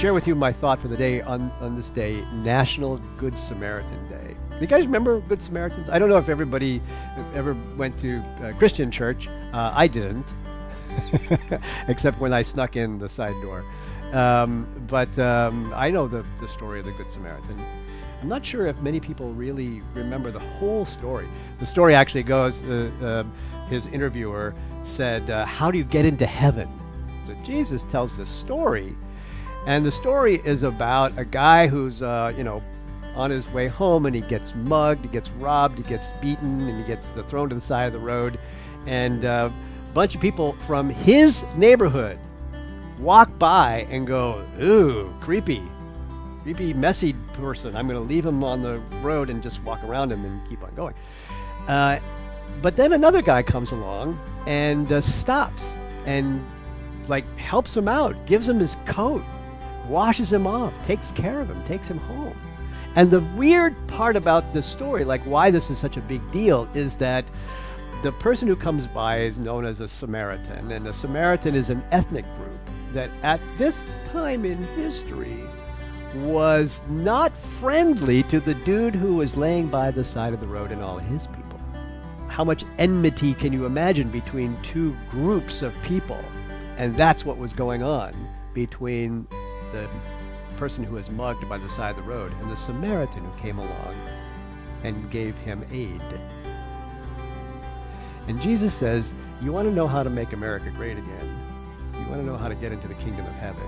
share with you my thought for the day on, on this day, National Good Samaritan Day. You guys remember Good Samaritans? I don't know if everybody ever went to a Christian church. Uh, I didn't, except when I snuck in the side door. Um, but um, I know the, the story of the Good Samaritan. I'm not sure if many people really remember the whole story. The story actually goes, uh, uh, his interviewer said, uh, how do you get into heaven? So Jesus tells this story, and the story is about a guy who's, uh, you know, on his way home and he gets mugged, he gets robbed, he gets beaten, and he gets thrown to the side of the road. And uh, a bunch of people from his neighborhood walk by and go, ooh, creepy, creepy, messy person. I'm going to leave him on the road and just walk around him and keep on going. Uh, but then another guy comes along and uh, stops and like helps him out, gives him his coat, washes him off, takes care of him, takes him home. And the weird part about this story, like why this is such a big deal, is that the person who comes by is known as a Samaritan, and a Samaritan is an ethnic group that at this time in history was not friendly to the dude who was laying by the side of the road and all his people. How much enmity can you imagine between two groups of people? And that's what was going on between the person who was mugged by the side of the road and the Samaritan who came along and gave him aid. And Jesus says, you want to know how to make America great again? You want to know how to get into the kingdom of heaven?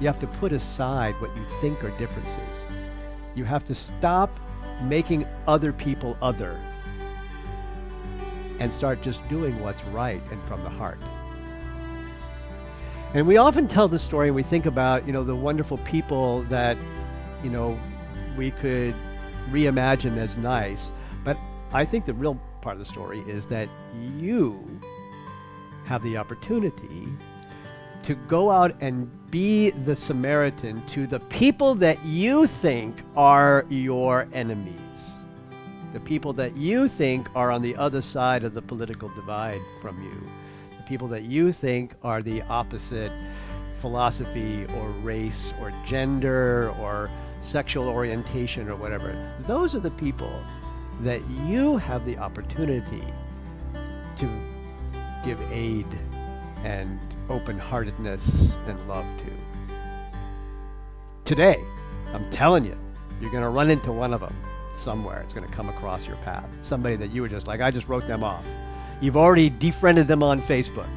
You have to put aside what you think are differences. You have to stop making other people other and start just doing what's right and from the heart. And we often tell the story and we think about, you know, the wonderful people that, you know, we could reimagine as nice. But I think the real part of the story is that you have the opportunity to go out and be the Samaritan to the people that you think are your enemies. The people that you think are on the other side of the political divide from you. People that you think are the opposite philosophy or race or gender or sexual orientation or whatever. Those are the people that you have the opportunity to give aid and open-heartedness and love to. Today, I'm telling you, you're going to run into one of them somewhere. It's going to come across your path. Somebody that you were just like, I just wrote them off. You've already defriended them on Facebook.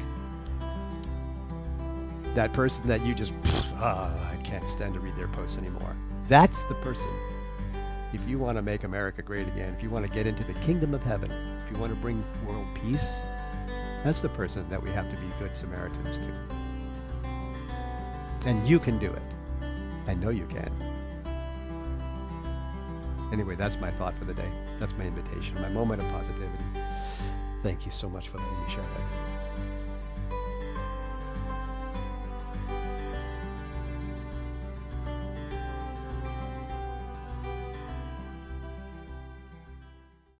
That person that you just, ah, I can't stand to read their posts anymore. That's the person. If you want to make America great again, if you want to get into the kingdom of heaven, if you want to bring world peace, that's the person that we have to be good Samaritans to. And you can do it. I know you can. Anyway, that's my thought for the day. That's my invitation, my moment of positivity. Thank you so much for letting me share that.